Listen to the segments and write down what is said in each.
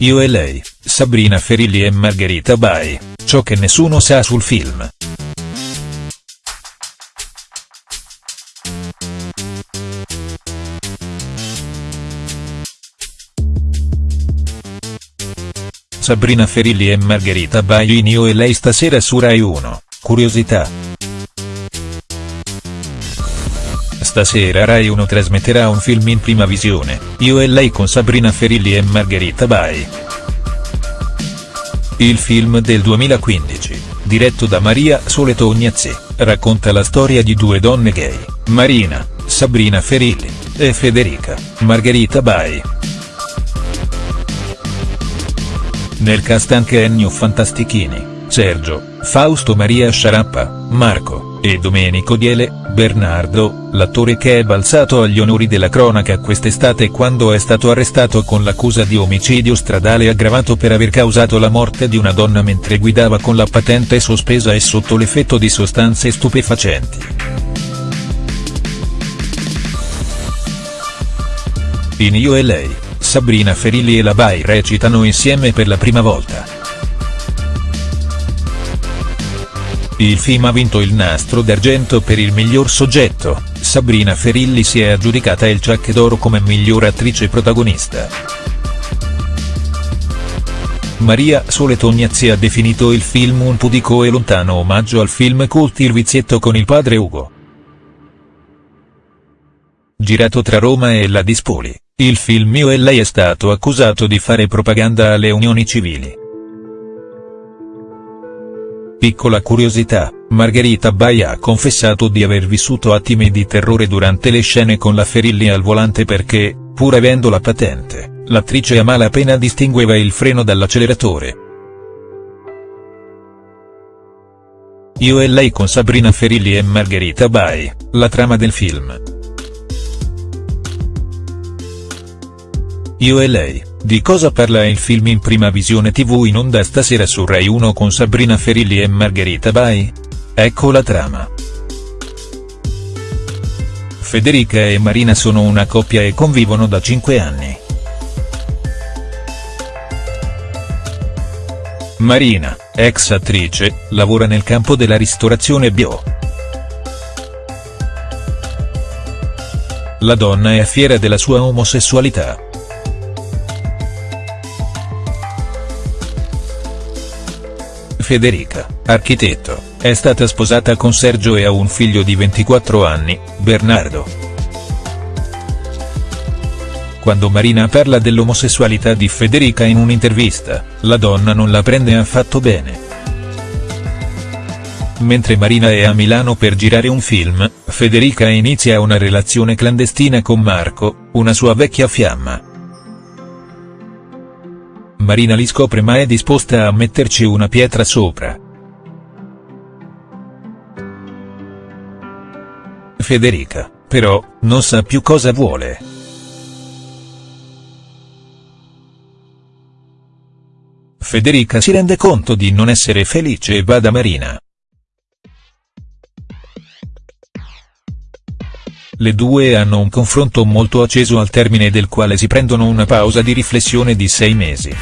Io e lei, Sabrina Ferilli e Margherita Bai, ciò che nessuno sa sul film. Sabrina Ferilli e Margherita Bai in Io e lei stasera su Rai 1, curiosità. Stasera Rai 1 trasmetterà un film in prima visione, Io e lei con Sabrina Ferilli e Margherita Bai. Il film del 2015, diretto da Maria Sole Tognazzi, racconta la storia di due donne gay, Marina, Sabrina Ferilli, e Federica, Margherita Bai. Nel cast anche Ennio Fantastichini, Sergio, Fausto Maria Sciarappa, Marco, e Domenico Diele, Bernardo, l'attore che è balzato agli onori della cronaca quest'estate quando è stato arrestato con l'accusa di omicidio stradale aggravato per aver causato la morte di una donna mentre guidava con la patente sospesa e sotto l'effetto di sostanze stupefacenti. In Io e lei, Sabrina Ferilli e la Bai recitano insieme per la prima volta. Il film ha vinto il nastro d'argento per il miglior soggetto, Sabrina Ferilli si è aggiudicata il Ciacche d'Oro come miglior attrice protagonista. Maria Sole Tognazzi ha definito il film un pudico e lontano omaggio al film cult Il vizietto con il padre Ugo. Girato tra Roma e la Dispoli, il film Io e lei è stato accusato di fare propaganda alle unioni civili. Piccola curiosità, Margherita Bai ha confessato di aver vissuto attimi di terrore durante le scene con la Ferilli al volante perché, pur avendo la patente, l'attrice a malapena distingueva il freno dall'acceleratore. Io e lei con Sabrina Ferilli e Margherita Bai, la trama del film. Io e lei, di cosa parla il film in prima visione tv in onda stasera su Rai 1 con Sabrina Ferilli e Margherita Bai? Ecco la trama. Federica e Marina sono una coppia e convivono da 5 anni. Marina, ex attrice, lavora nel campo della ristorazione bio. La donna è fiera della sua omosessualità. Federica, architetto, è stata sposata con Sergio e ha un figlio di 24 anni, Bernardo. Quando Marina parla dell'omosessualità di Federica in un'intervista, la donna non la prende affatto bene. Mentre Marina è a Milano per girare un film, Federica inizia una relazione clandestina con Marco, una sua vecchia fiamma. Marina li scopre ma è disposta a metterci una pietra sopra. Federica, però, non sa più cosa vuole. Federica si rende conto di non essere felice e va da Marina. Le due hanno un confronto molto acceso al termine del quale si prendono una pausa di riflessione di sei mesi.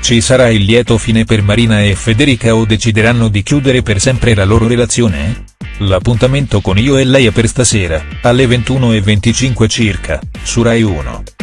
Ci sarà il lieto fine per Marina e Federica o decideranno di chiudere per sempre la loro relazione? L'appuntamento con Io e Lei è per stasera, alle 21.25 circa, su Rai 1.